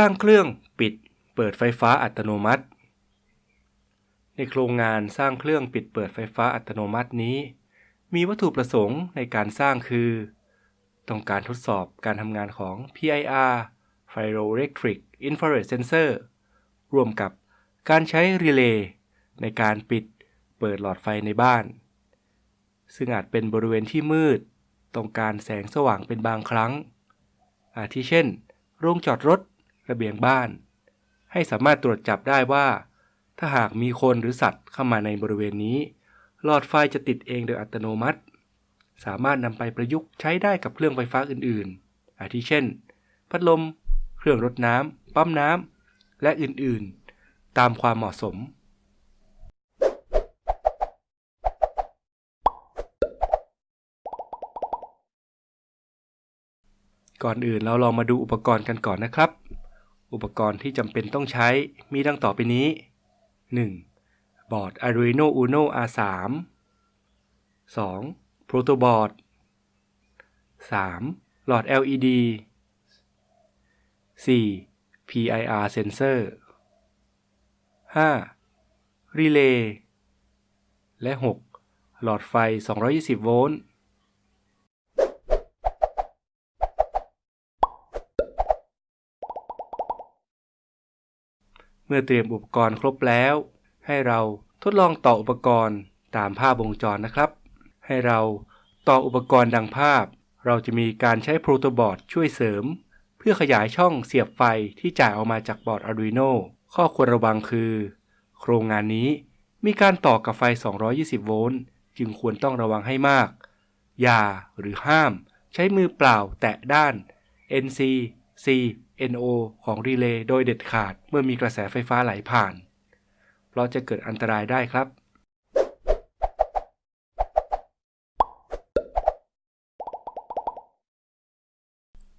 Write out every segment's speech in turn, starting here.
สร้างเครื่องปิดเปิดไฟฟ้าอัตโนมัติ ในโครงงานสร้างเครื่องปิดเปิดไฟฟ้าอัตโนมัตินี้ มีวัตถุประสงค์ในการสร้างคือ ต้องการทดสอบการทำงานของ PIR Pyroelectric Infrared Sensor ร่วมกับการใช้รีเลย์ในการปิดเปิดหลอดไฟในบ้าน ซึ่งอาจเป็นบริเวณที่มืด ต้องการแสงสว่างเป็นบางครั้ง อาทิเช่น โรงจอดรถ ระเบียงบ้าน ให้สามารถตรวจจับได้ว่า ถ้าหากมีคนหรือสัตว์เข้ามาในบริเวณนี้หลอดไฟจะติดเองโดยอัตโนมัติ สามารถนำไปประยุกต์ใช้ได้กับเครื่องไฟฟ้าอื่นๆ อาทิเช่น พัดลม เครื่องรดน้ำ ปั๊มน้ำ และอื่นๆ ตามความเหมาะสม ก่อนอื่นเราลองมาดูอุปกรณ์กันก่อนนะครับ อุปกรณ์ที่จำเป็นต้องใช้มีดังต่อไปนี้ 1. บอร์ด Arduino Uno R3 2. Protoboard 3. หลอด LED 4. PIR sensor 5. Relay และ 6. หลอดไฟ 220 โวลต์ เมื่อเตรียมอุปกรณ์ครบแล้ว ให้เราทดลองต่ออุปกรณ์ตามภาพวงจรนะครับ ให้เราต่ออุปกรณ์ดังภาพ เราจะมีการใช้โปรโตบอร์ดช่วยเสริม เพื่อขยายช่องเสียบไฟที่จ่ายออกมาจากบอร์ด Arduino ข้อควรระวังคือ โครงงานนี้มีการต่อกับไฟ 220 โวลต์ จึงควรต้องระวังให้มาก อย่าหรือห้าม ใช้มือเปล่าแตะด้าน NC C NO ของรีเลย์โดยเด็ดขาดเมื่อมีกระแสไฟฟ้าไหลผ่าน เพราะจะเกิดอันตรายได้ครับ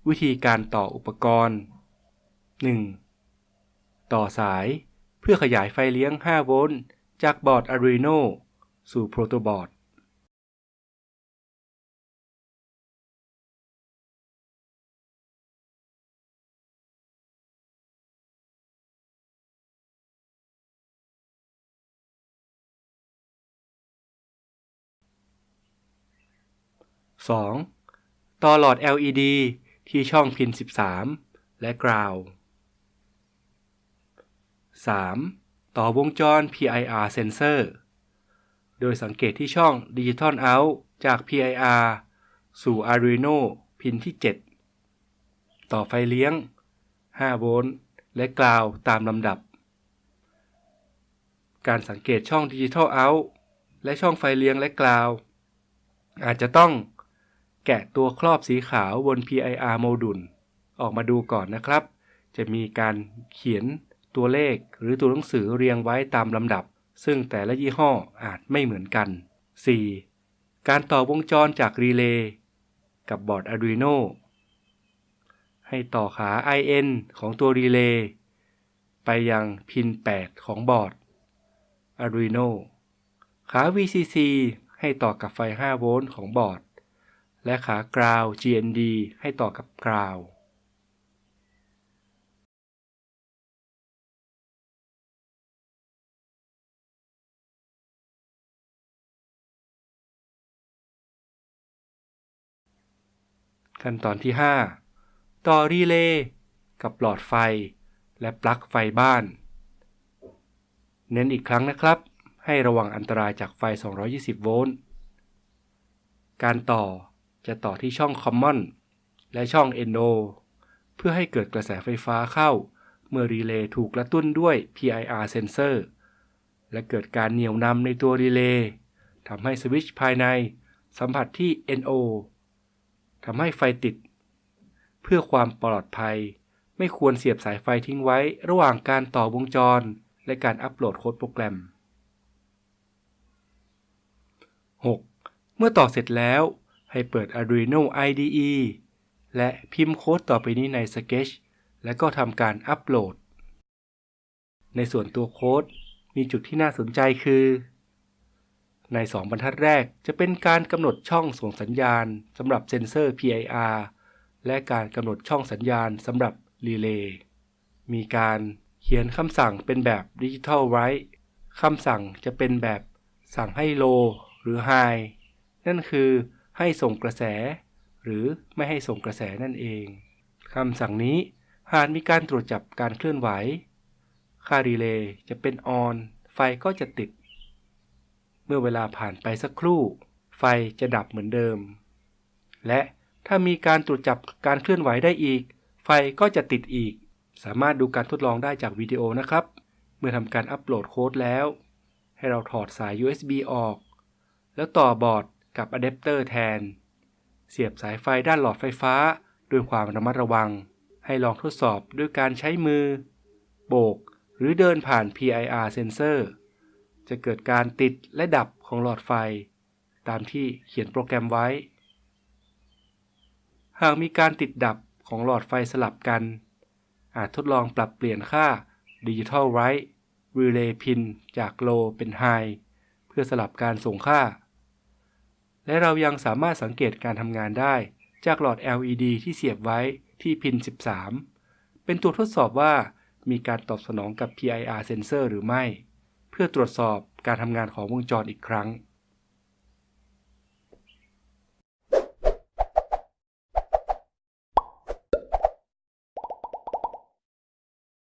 วิธีการต่ออุปกรณ์ 1. ต่อสายเพื่อขยายไฟเลี้ยง 5 โวลต์จากบอร์ด Arduino สู่โปรโตบอร์ด 2. ต่อหลอด LED ที่ช่องพิน 13 และกราว 3. ต่อวงจร PIR sensor โดยสังเกตที่ช่อง Digital Out จาก PIR สู่ Arduino พินที่ 7 ต่อไฟเลี้ยง 5 โวลต์ และกราวตามลำดับ การสังเกตช่อง Digital Out และช่องไฟเลี้ยงและกราว อาจจะต้อง แกะตัวครอบสีขาวบน PIR โมดูลออกมาดูก่อนนะครับ จะมีการเขียนตัวเลขหรือตัวหนังสือเรียงไว้ตามลำดับ ซึ่งแต่ละยี่ห้ออาจไม่เหมือนกัน 4. การต่อวงจรจากรีเลย์กับบอร์ด Arduino ให้ต่อขา IN ของตัวรีเลย์ไปยัง pin 8 ของบอร์ด Arduino ขา VCC ให้ต่อกับไฟ 5 โวลต์ของบอร์ด และขากราว GND ให้ต่อกับกราวขั้นตอนที่ 5 ต่อรีเลย์กับหลอดไฟ และปลั๊กไฟบ้าน เน้นอีกครั้งนะครับ ให้ระวังอันตรายจากไฟ 220 โวลต์ การต่อ จะต่อที่ช่อง Common และช่อง NO เพื่อให้เกิดกระแสไฟฟ้าเข้า เมื่อรีเลย์ถูกกระตุ้นด้วย PIR sensor และเกิดการเหนี่ยวนำในตัวรีเลย์ทำให้สวิตช์ภายในสัมผัสที่ NO ทำให้ไฟติด เพื่อความปลอดภัย ไม่ควรเสียบสายไฟทิ้งไว้ระหว่างการต่อวงจร และการอัปโหลดโค้ดโปรแกรม 6. เมื่อต่อเสร็จแล้ว ให้เปิด Arduino IDE และพิมพ์โค้ดต่อไปนี้ใน Sketch และก็ทำการอัปโหลด ในส่วนตัวโค้ดมีจุดที่น่าสนใจคือ ใน 2 บรรทัดแรกจะเป็นการกำหนดช่องส่งสัญญาณสำหรับเซนเซอร์ PIR และการกำหนดช่องสัญญาณสำหรับรีเลย์มีการเขียนคำสั่งเป็นแบบ Digital Write คำสั่งจะเป็นแบบสั่งให้ low หรือ high นั่นคือ ให้ส่งกระแส หรือไม่ให้ส่งกระแสนั่นเองคำสั่งนี้หากมีการตรวจจับการเคลื่อนไหว ค่ารีเลย์จะเป็น on ไฟก็จะติด เมื่อเวลาผ่านไปสักครู่ ไฟจะดับเหมือนเดิม และถ้ามีการตรวจจับการเคลื่อนไหวได้อีก ไฟก็จะติดอีก สามารถดูการทดลองได้จากวิดีโอนะครับ เมื่อทำการอัปโหลดโค้ดแล้ว ให้เราถอดสาย USB ออก แล้วต่อบอร์ด กับอะแดปเตอร์แทน เสียบสายไฟด้านหลอดไฟฟ้าด้วยความระมัดระวัง ให้ลองทดสอบด้วยการใช้มือ โบกหรือเดินผ่าน PIR sensor จะเกิดการติดและดับของหลอดไฟ ตามที่เขียนโปรแกรมไว้ หากมีการติดดับของหลอดไฟสลับกัน อาจทดลองปรับเปลี่ยนค่า Digital Write Relay Pin จาก Low เป็น High เพื่อสลับการส่งค่า และเรายังสามารถสังเกตการทำงานได้ จากหลอด LED ที่เสียบไว้ที่พิน 13 เป็นตัวทดสอบว่ามีการตอบสนองกับ PIR sensor หรือไม่ เพื่อตรวจสอบการทำงานของวงจรอีกครั้ง